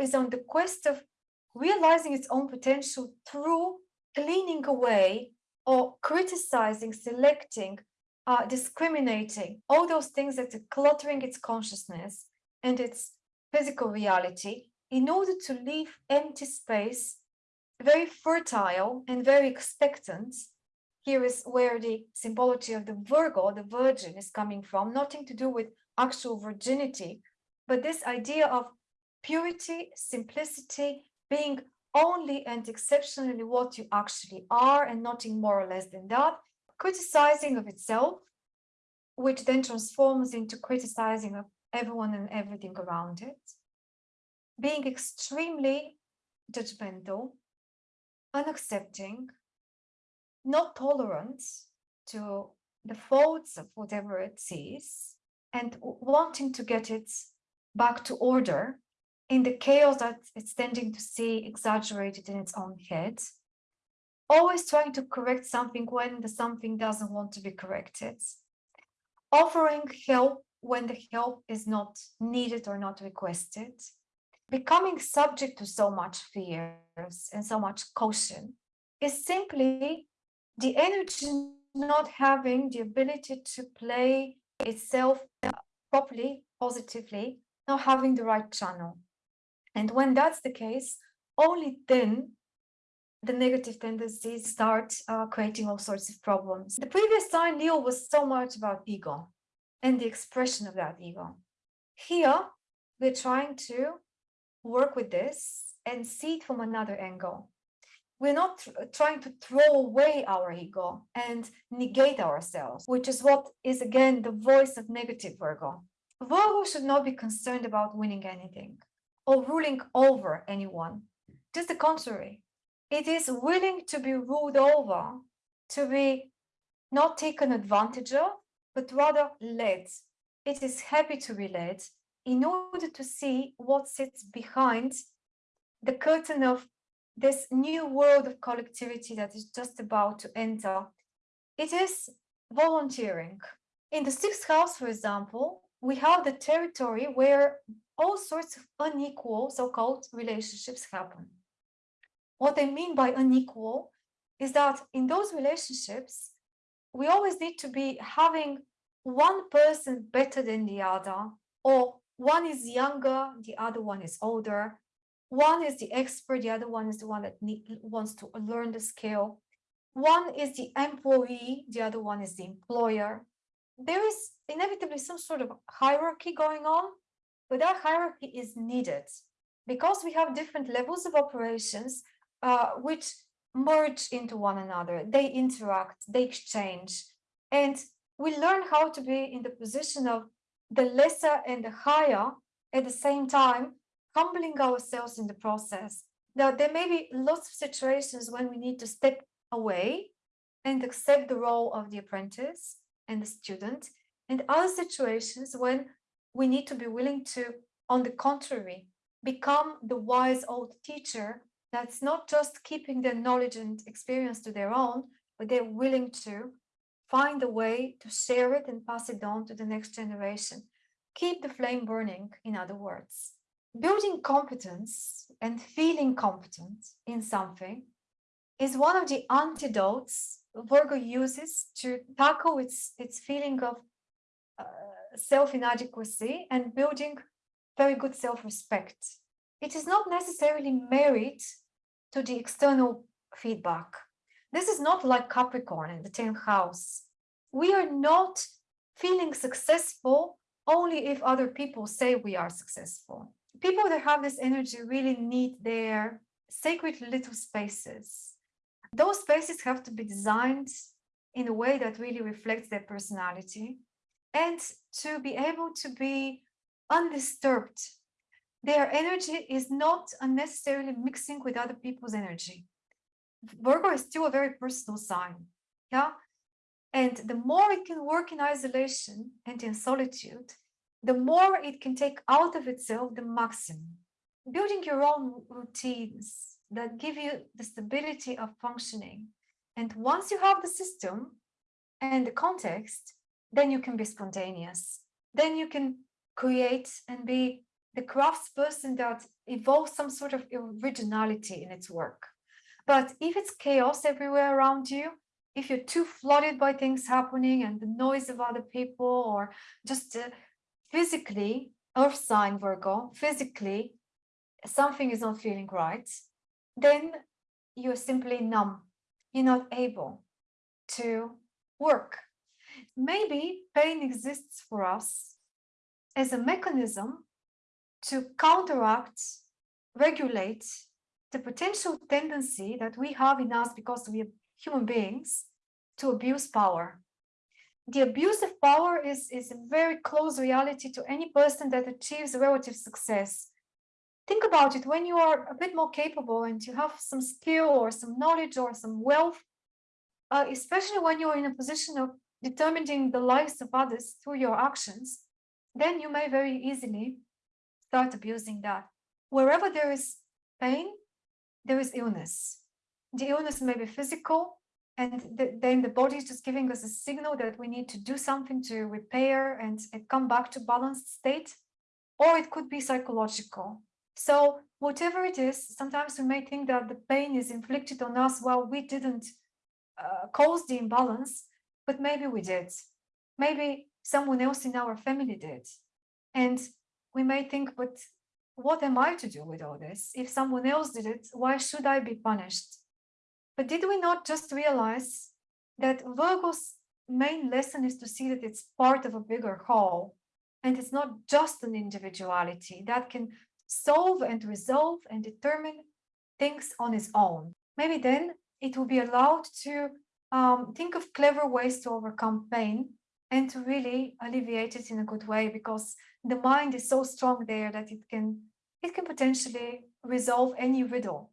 Is on the quest of realizing its own potential through cleaning away or criticizing, selecting, uh, discriminating, all those things that are cluttering its consciousness and its physical reality in order to leave empty space, very fertile and very expectant. Here is where the symbology of the Virgo, the virgin, is coming from, nothing to do with actual virginity, but this idea of purity, simplicity, being only and exceptionally what you actually are and nothing more or less than that, criticizing of itself, which then transforms into criticizing of everyone and everything around it, being extremely judgmental, unaccepting, not tolerant to the faults of whatever it sees, and wanting to get it back to order in the chaos that it's tending to see exaggerated in its own head, always trying to correct something when the something doesn't want to be corrected, offering help when the help is not needed or not requested, becoming subject to so much fears and so much caution is simply the energy not having the ability to play itself properly, positively, not having the right channel. And when that's the case, only then the negative tendencies start uh, creating all sorts of problems. The previous sign, Leo, was so much about ego and the expression of that ego. Here, we're trying to work with this and see it from another angle. We're not trying to throw away our ego and negate ourselves, which is what is again the voice of negative Virgo. Virgo should not be concerned about winning anything or ruling over anyone. Just the contrary. It is willing to be ruled over, to be not taken advantage of, but rather led. It is happy to be led in order to see what sits behind the curtain of this new world of collectivity that is just about to enter. It is volunteering. In the sixth house, for example, we have the territory where all sorts of unequal so-called relationships happen. What I mean by unequal is that in those relationships, we always need to be having one person better than the other, or one is younger, the other one is older. One is the expert, the other one is the one that need, wants to learn the skill. One is the employee, the other one is the employer. There is inevitably some sort of hierarchy going on but that hierarchy is needed because we have different levels of operations uh, which merge into one another. They interact, they exchange, and we learn how to be in the position of the lesser and the higher at the same time, humbling ourselves in the process. Now, there may be lots of situations when we need to step away and accept the role of the apprentice and the student, and other situations when we need to be willing to, on the contrary, become the wise old teacher that's not just keeping their knowledge and experience to their own, but they're willing to find a way to share it and pass it on to the next generation. Keep the flame burning, in other words. Building competence and feeling competent in something is one of the antidotes Virgo uses to tackle its, its feeling of uh, self-inadequacy and building very good self-respect. It is not necessarily married to the external feedback. This is not like Capricorn in the 10th house. We are not feeling successful only if other people say we are successful. People that have this energy really need their sacred little spaces. Those spaces have to be designed in a way that really reflects their personality and to be able to be undisturbed. Their energy is not unnecessarily mixing with other people's energy. Virgo is still a very personal sign, yeah? And the more it can work in isolation and in solitude, the more it can take out of itself the maximum. Building your own routines that give you the stability of functioning. And once you have the system and the context, then you can be spontaneous. Then you can create and be the craftsperson that evolves some sort of originality in its work. But if it's chaos everywhere around you, if you're too flooded by things happening and the noise of other people or just uh, physically, earth sign Virgo, physically, something is not feeling right, then you're simply numb. You're not able to work. Maybe pain exists for us as a mechanism to counteract, regulate the potential tendency that we have in us because we are human beings to abuse power. The abuse of power is, is a very close reality to any person that achieves relative success. Think about it, when you are a bit more capable and you have some skill or some knowledge or some wealth, uh, especially when you're in a position of determining the lives of others through your actions, then you may very easily start abusing that. Wherever there is pain, there is illness. The illness may be physical, and the, then the body is just giving us a signal that we need to do something to repair and, and come back to balanced state, or it could be psychological. So whatever it is, sometimes we may think that the pain is inflicted on us while we didn't uh, cause the imbalance, but maybe we did. Maybe someone else in our family did. And we may think, but what am I to do with all this? If someone else did it, why should I be punished? But did we not just realize that Virgo's main lesson is to see that it's part of a bigger whole and it's not just an individuality that can solve and resolve and determine things on its own. Maybe then it will be allowed to um, think of clever ways to overcome pain and to really alleviate it in a good way because the mind is so strong there that it can it can potentially resolve any riddle